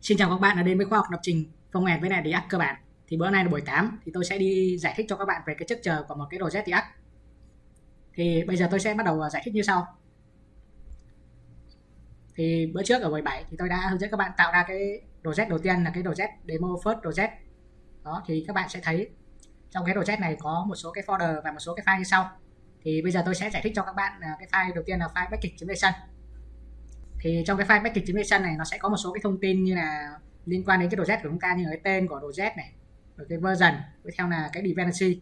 Xin chào các bạn đã đến với khoa học lập trình phong với lại React cơ bản. Thì bữa nay là buổi 8 thì tôi sẽ đi giải thích cho các bạn về cái chất chờ của một cái project React. Thì bây giờ tôi sẽ bắt đầu à, giải thích như sau. Thì bữa trước ở buổi 7 thì tôi đã hướng dẫn các bạn tạo ra cái project đầu tiên là cái project demo first project. Đó, thì các bạn sẽ thấy trong cái project này có một số cái folder và một số cái file như sau. Thì bây giờ tôi sẽ giải thích cho các bạn à, cái file đầu tiên là file package.json thì trong cái file package.json này nó sẽ có một số cái thông tin như là liên quan đến cái đồ z của chúng ta như là cái tên của đồ z này rồi cái version tiếp theo là cái dependency.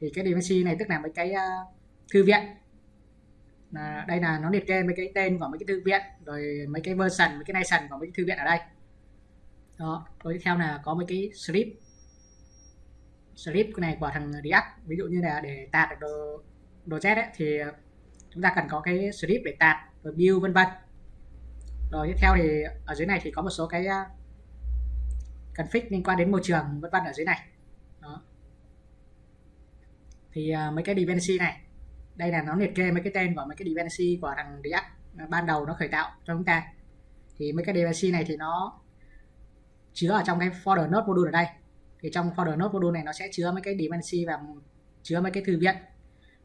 Thì cái dependency này tức là mấy cái uh, thư viện. Là đây là nó liệt kê mấy cái tên của mấy cái thư viện rồi mấy cái version mấy cái nation của mấy cái thư viện ở đây. Đó rồi tiếp theo là có mấy cái script. Script này của thằng React ví dụ như là để tạt được đồ, đồ Z ấy, thì ờ, chúng ta cần có cái script để tạt rồi build vân vân rồi tiếp theo thì ở dưới này thì có một số cái à, config liên quan đến môi trường vân vân ở dưới này. Đó. Thì uh, mấy cái dependency này đây là nó liệt kê mấy cái tên của mấy cái dependency của thằng React à, ban đầu nó khởi tạo cho chúng ta. Thì mấy cái dependency này thì nó chứa ở trong cái folder node module ở đây. Thì trong folder node module này nó sẽ chứa mấy cái dependency và chứa mấy cái thư viện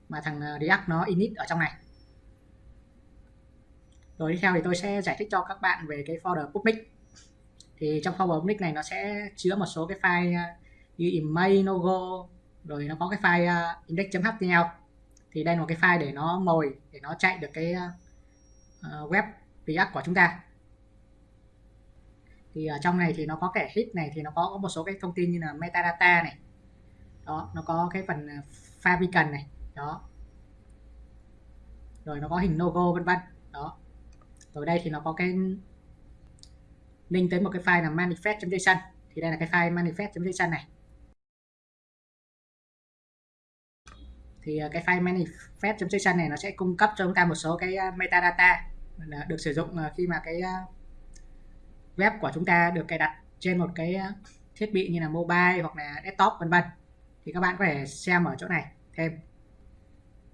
mà thằng React nó init ở trong này rồi tiếp theo thì tôi sẽ giải thích cho các bạn về cái folder public. Thì trong folder public này nó sẽ chứa một số cái file, như image logo, rồi nó có cái file à, index.html thì đây là một cái file để nó mồi, để nó chạy được cái à, à, web React của chúng ta. Thì ở trong này thì nó có kẻ hit này, thì nó có một số cái thông tin như là metadata này. Đó, nó có cái phần favicon này. Đó. Rồi nó có hình logo vân vân. Đó ở đây thì nó có cái link tới một cái file là manifest.json thì đây là cái file manifest.json này. Thì ờ, cái file manifest.json này nó sẽ cung cấp cho chúng ta một số cái ờ, metadata được sử dụng ờ, khi mà cái web của chúng ta được cài đặt trên một cái thiết bị như là mobile hoặc là desktop, vân vân. Thì các bạn có thể xem ở chỗ này thêm.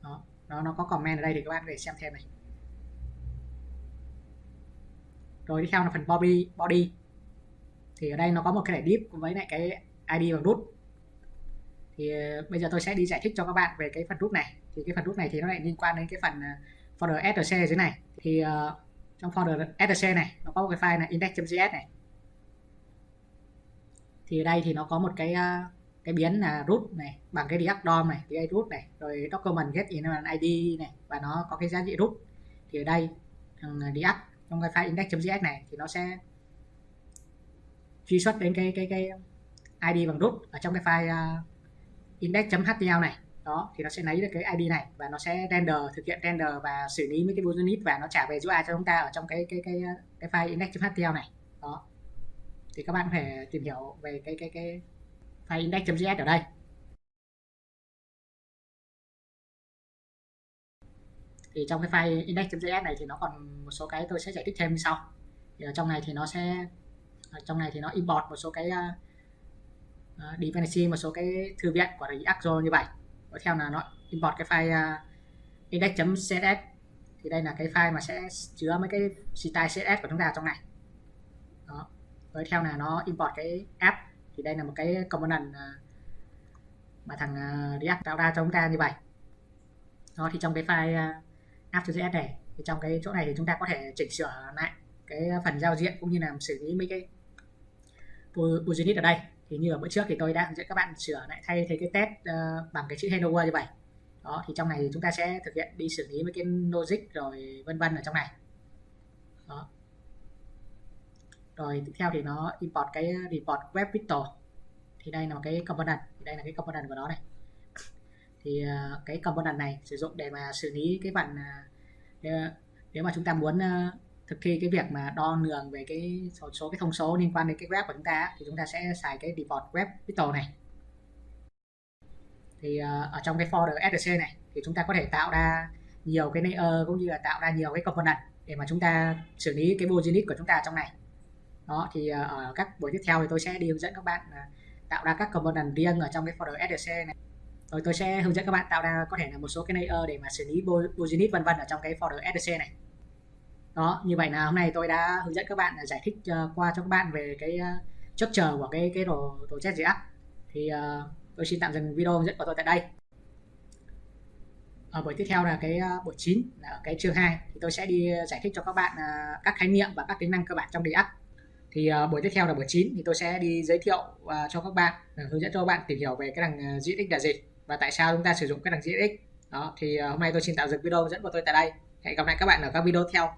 Đó, nó nó có comment ở đây thì các bạn có thể xem thêm này. Rồi tiếp theo là phần body body. Thì ở đây nó có một cái thẻ div với lại cái id bằng root thì ờ, bây giờ tôi sẽ đi giải thích cho các bạn về cái phần root này. Thì cái phần root này thì nó lại liên quan đến cái phần ờ, folder src dưới này. Thì uh, trong folder src này nó có một cái file là index.js này. Thì ở đây thì nó có một cái uh, cái biến là root này bằng cái react DOM này cái root này rồi document get in id này và nó có cái giá trị root. Thì ở đây thằng react trong cái file index.js này thì nó sẽ truy xuất đến cái cái cái id bằng root ở trong cái file à, uh, index.html này. Đó thì nó sẽ lấy được cái id này và nó sẽ render thực hiện render và xử lý mấy cái unit và nó trả về UI cho chúng ta ở trong cái cái cái cái file index.html này. Đó. Thì các bạn có thể tìm hiểu về cái cái cái file index.js ở đây. Thì trong cái file index.js này thì nó còn một số cái tôi sẽ giải thích thêm như sau. Thì ở trong này thì nó sẽ ở trong này thì nó import một số cái uh, dependency một số cái thư viện của React như vậy. Tiếp theo là nó import cái file uh, index.css thì đây là cái file mà sẽ chứa mấy cái style css của chúng ta trong này. Đó. Tiếp theo là nó import cái app. Thì đây là một cái component uh, mà thằng uh, React tạo ra cho chúng ta như vậy. Đó thì trong cái file uh, app.js này. Thì trong cái chỗ này thì chúng ta có thể chỉnh sửa lại cái phần giao diện cũng như là xử lý mấy cái unit ở đây. Thì như ở bữa trước thì tôi đã hướng dẫn các bạn sửa lại thay thế cái test uh, bằng cái chữ hello world như vậy. Đó thì trong này thì chúng ta sẽ thực hiện đi xử lý mấy cái logic rồi vân vân ở trong này. Đó. Rồi tiếp theo thì nó import cái report web pixel thì đây là cái component. Thì đây là cái component của nó này thì à, cái component này sử dụng để mà xử lý cái phần à, nếu mà chúng ta muốn à, thực thi cái việc mà đo lường về cái số, số cái thông số liên quan đến cái web của chúng ta thì chúng ta sẽ xài cái default web vital này. Thì ở trong cái folder src này thì chúng ta có thể tạo ra nhiều cái layer cũng như là tạo ra nhiều cái component để mà chúng ta xử lý cái business của chúng ta trong này. Đó thì ở các buổi tiếp theo thì tôi sẽ đi hướng dẫn các bạn tạo ra các component riêng ở trong cái folder src này rồi tôi sẽ hướng dẫn các bạn tạo ra có thể là một số cái layer để mà xử lý unit vân vân ở trong cái folder src này. Đó như vậy là hôm nay tôi đã hướng dẫn các bạn giải thích ờ, qua cho các bạn về cái uh, chờ của cái cái đồ đồ chết JS thì uh, tôi xin tạm dừng video hướng dẫn của tôi tại đây. Ở buổi tiếp theo là cái buổi 9 là cái chương 2 thì tôi sẽ đi giải thích cho các bạn các khái niệm và các tính năng cơ bản trong React thì uh, buổi tiếp theo là buổi 9 thì tôi sẽ đi giới thiệu uh, cho các bạn hướng dẫn cho các bạn tìm hiểu về cái đằng uh, tích là gì và tại sao chúng ta sử dụng cái đằng x? Đó, thì ờ, hôm nay tôi xin tạm dừng video dẫn của tôi tại đây. Hẹn gặp lại các bạn ở các video theo.